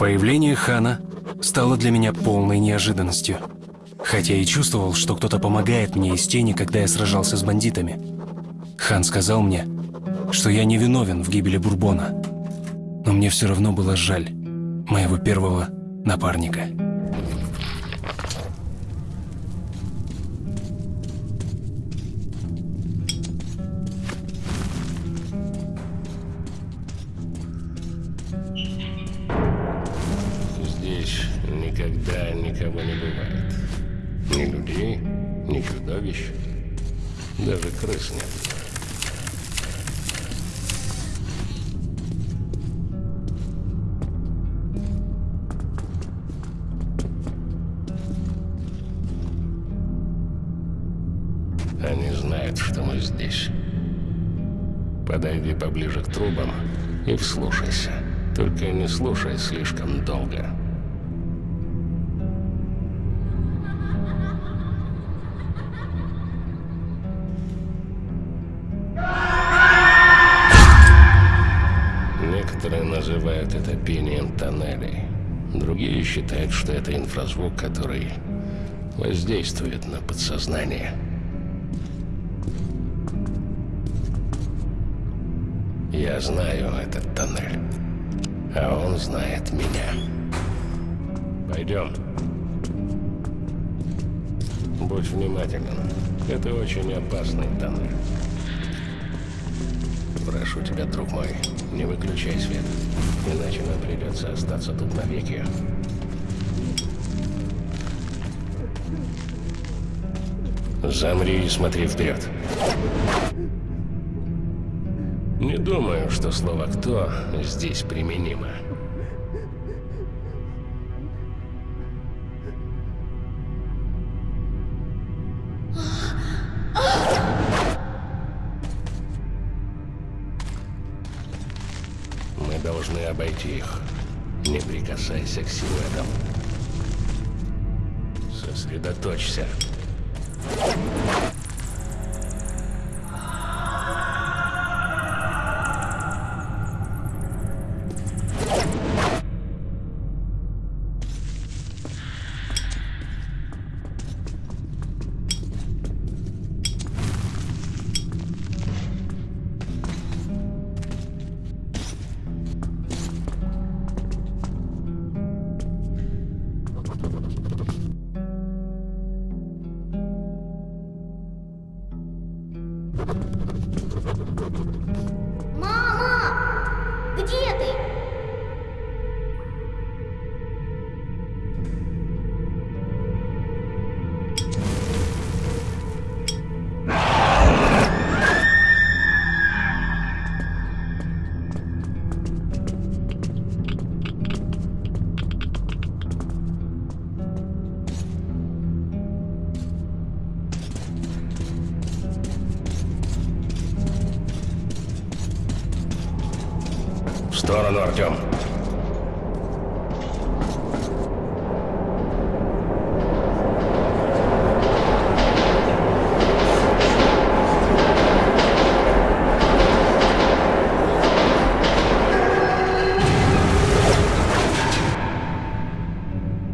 Появление Хана стало для меня полной неожиданностью. Хотя и чувствовал, что кто-то помогает мне из тени, когда я сражался с бандитами. Хан сказал мне, что я не виновен в гибели Бурбона. Но мне все равно было жаль моего первого напарника. Даже крыс нет. Они знают, что мы здесь. Подойди поближе к трубам и вслушайся. Только не слушай слишком долго. Пением тоннелей. Другие считают, что это инфразвук, который воздействует на подсознание. Я знаю этот тоннель, а он знает меня. Пойдем. Будь внимателен. Это очень опасный тоннель. Прошу тебя, друг мой, не выключай свет, иначе нам придется остаться тут навеки. Замри и смотри вперед. Не думаю, что слово «кто» здесь применимо. Обойти их. Не прикасайся к силуэтам. Сосредоточься. Артем.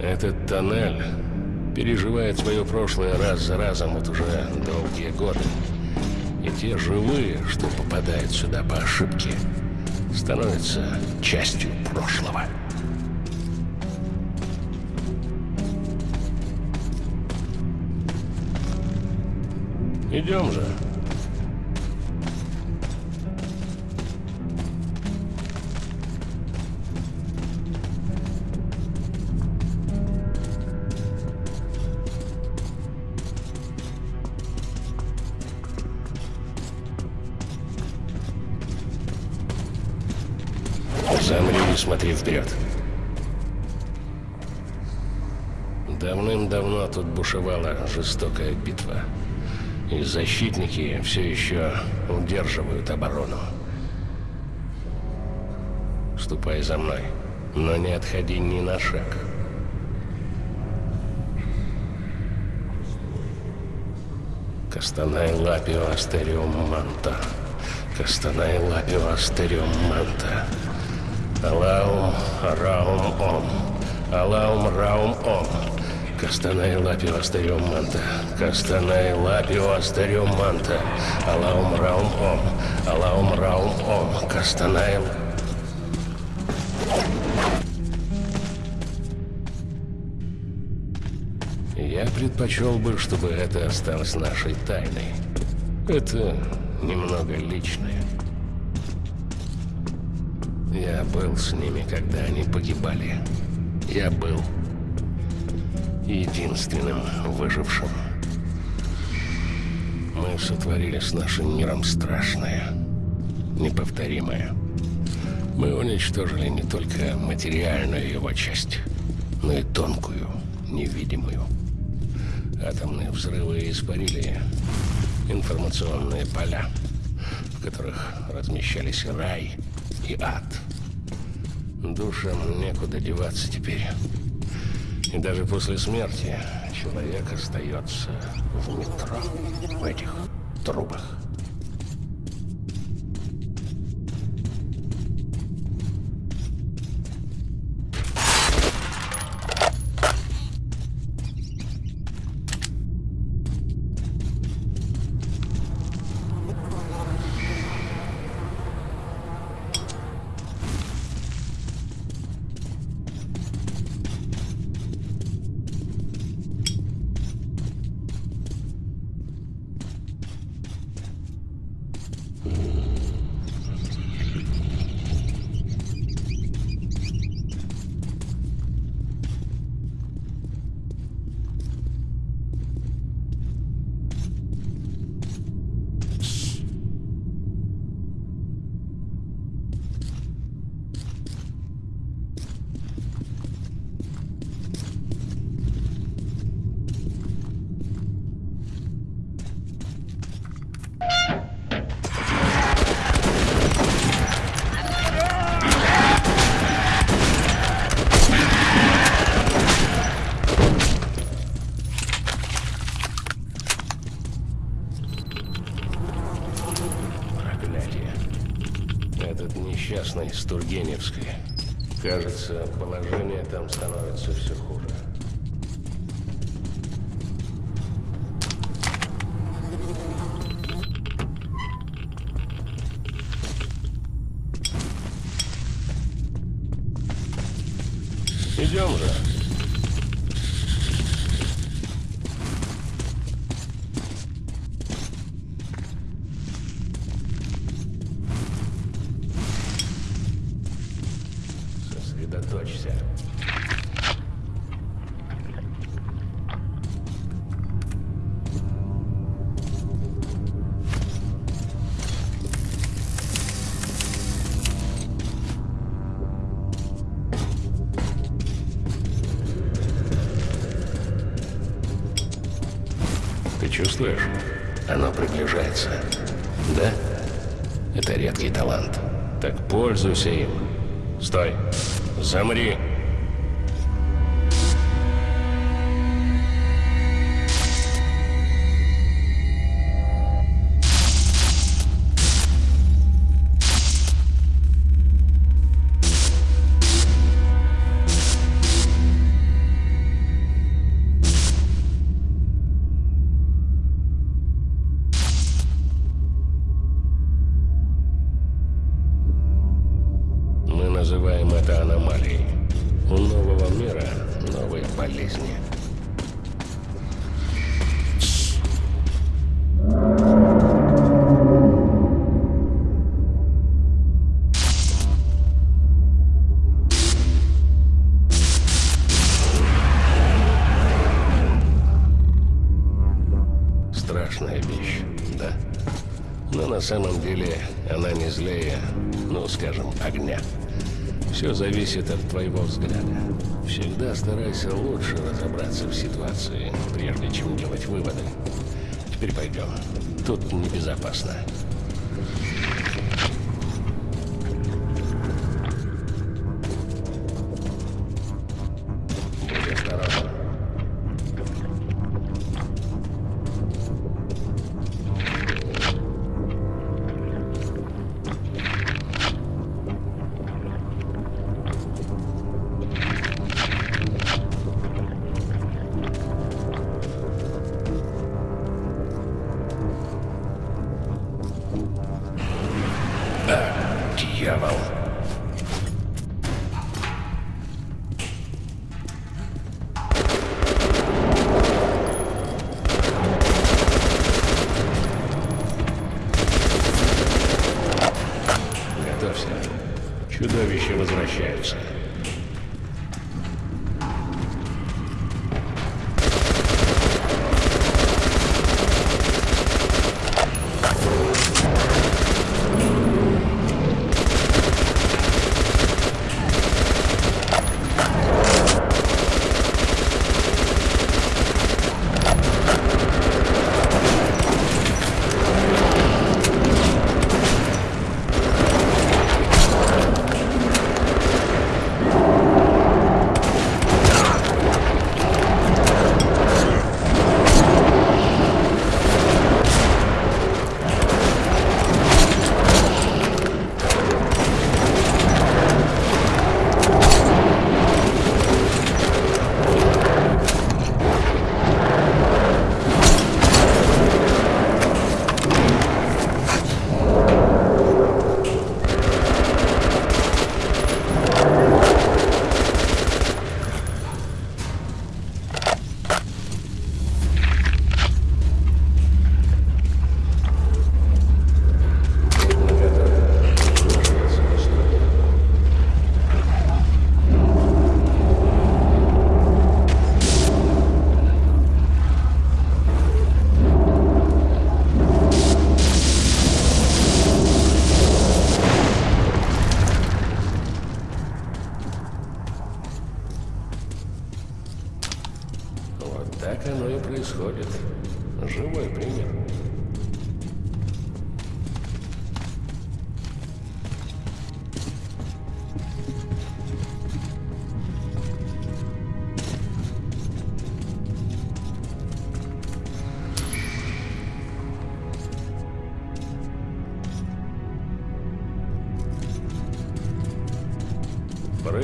Этот тоннель переживает свое прошлое раз за разом вот уже долгие годы. И те живые, что попадают сюда по ошибке, становятся частью прошлого. Идем же. Замри и смотри вперед. Давным-давно тут бушевала жестокая битва. И защитники все еще удерживают оборону. Ступай за мной, но не отходи ни на шаг. Кастанай лапио астериум манта. Кастанай лапио астериум манта. Алаум Раум Ом. Алаум Раум Ом. Кастанай Лапио Астариум Манта. Кастанай Лапио Астариум Манта. Алаум Раум Ом. Алаум Раум Ом. Кастанай Я предпочел бы, чтобы это осталось нашей тайной. Это немного личное. Я был с ними, когда они погибали. Я был единственным выжившим. Мы сотворили с нашим миром страшное, неповторимое. Мы уничтожили не только материальную его часть, но и тонкую, невидимую. Атомные взрывы испарили информационные поля, в которых размещались рай и ад. Душам некуда деваться теперь. И даже после смерти человек остается в метро, в этих трубах. Кажется, положение там становится все хуже. Идем же. Чувствуешь? Оно приближается. Да? Это редкий талант. Так пользуйся им. Стой. Замри. Называем это аномалией. У нового мира новые болезни. Зависит от твоего взгляда. Всегда старайся лучше разобраться в ситуации, прежде чем делать выводы. Теперь пойдем. Тут небезопасно. Будь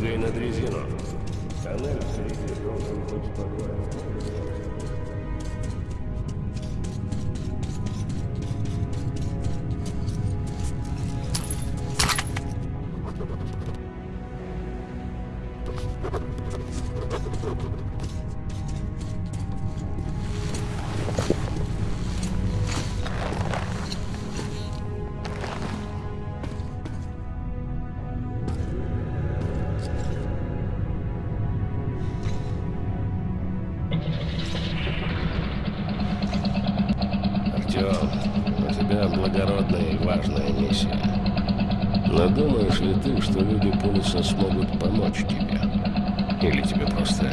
Прыгай на дрезину. Тоннель впереди должен быть спокоен. Артем, Пулиса смогут помочь тебе? Или тебе просто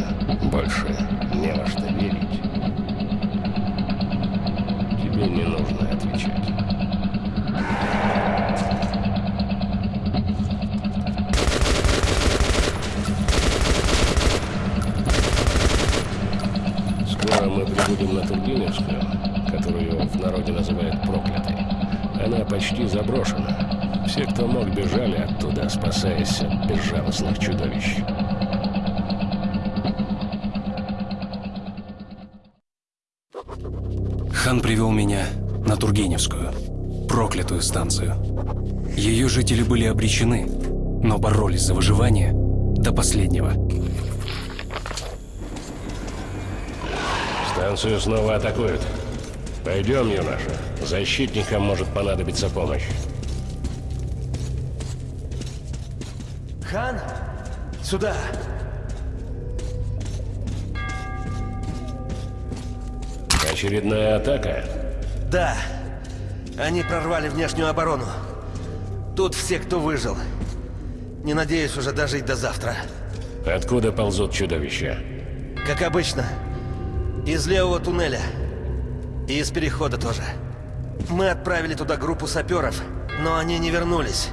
больше не во что верить? Тебе не нужно отвечать. Скоро мы прибудем на Тургеневскую, которую в народе называют проклятой. Она почти заброшена. Все, кто мог, бежали оттуда, спасаясь от безжалостных чудовищ. Хан привел меня на Тургеневскую, проклятую станцию. Ее жители были обречены, но боролись за выживание до последнего. Станцию снова атакуют. Пойдем, юноша. Защитникам может понадобиться помощь. Хан, сюда. Очередная атака? Да, они прорвали внешнюю оборону. Тут все, кто выжил. Не надеюсь уже дожить до завтра. Откуда ползут чудовища? Как обычно, из левого туннеля. И из перехода тоже. Мы отправили туда группу саперов, но они не вернулись.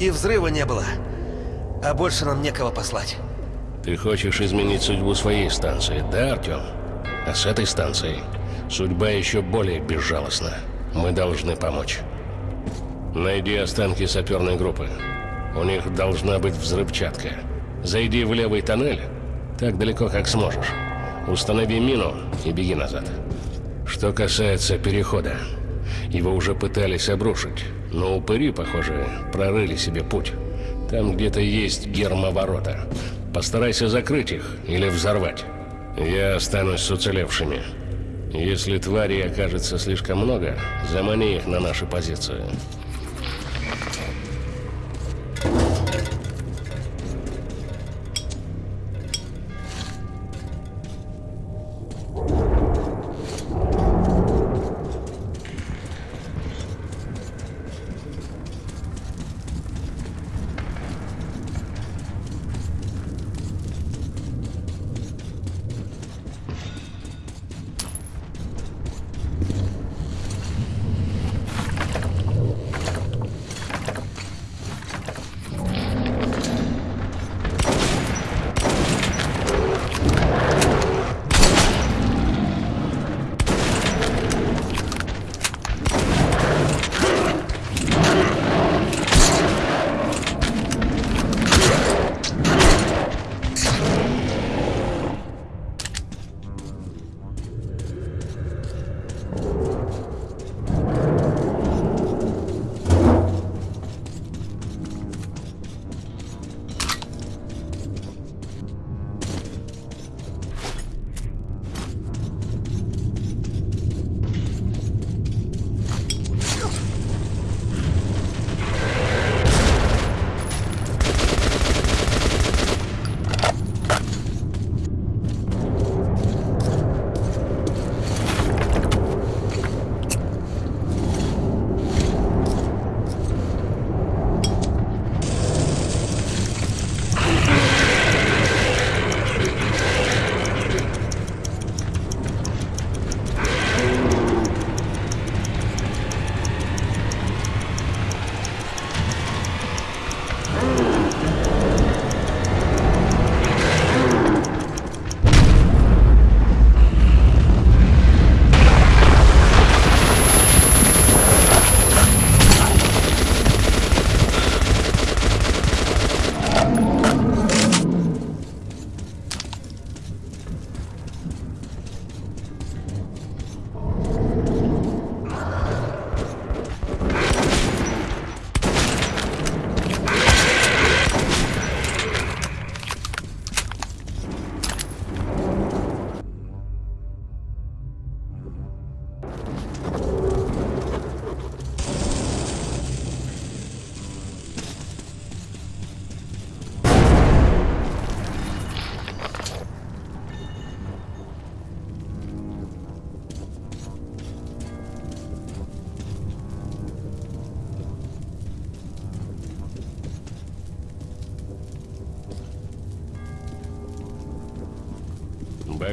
И взрыва не было. А больше нам некого послать. Ты хочешь изменить судьбу своей станции, да, Артем? А с этой станцией судьба еще более безжалостна. Мы должны помочь. Найди останки саперной группы. У них должна быть взрывчатка. Зайди в левый тоннель, так далеко, как сможешь. Установи мину и беги назад. Что касается перехода, его уже пытались обрушить, но упыри, похоже, прорыли себе путь. Там где-то есть гермоворота. Постарайся закрыть их или взорвать. Я останусь с уцелевшими. Если тварей окажется слишком много, замани их на наши позиции.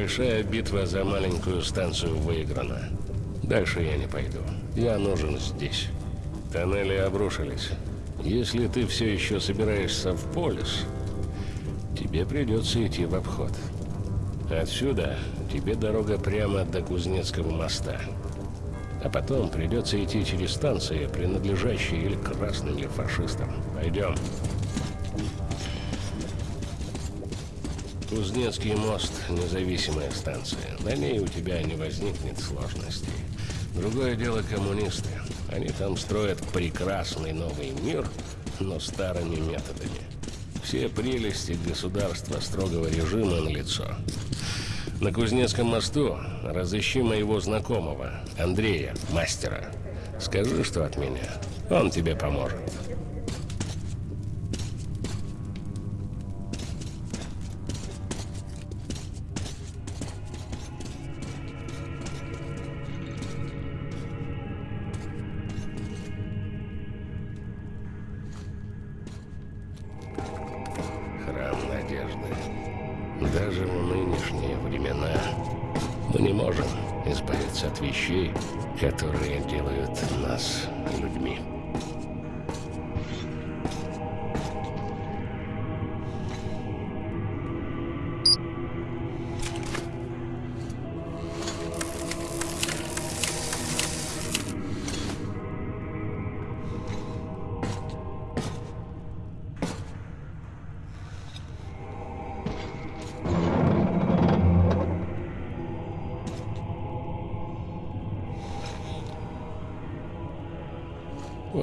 Большая битва за маленькую станцию выиграна. Дальше я не пойду. Я нужен здесь. Тоннели обрушились. Если ты все еще собираешься в полис, тебе придется идти в обход. Отсюда тебе дорога прямо до Кузнецкого моста. А потом придется идти через станции, принадлежащие или красным, или фашистам. Пойдем. Кузнецкий мост – независимая станция. На ней у тебя не возникнет сложностей. Другое дело коммунисты. Они там строят прекрасный новый мир, но старыми методами. Все прелести государства строгого режима на лицо. На Кузнецком мосту разыщи моего знакомого, Андрея, мастера. Скажи, что от меня. Он тебе поможет.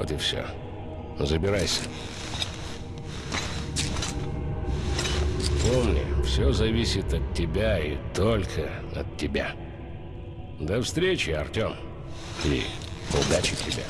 Вот и все. Забирайся. Помни, все зависит от тебя и только от тебя. До встречи, Артем. И удачи тебе.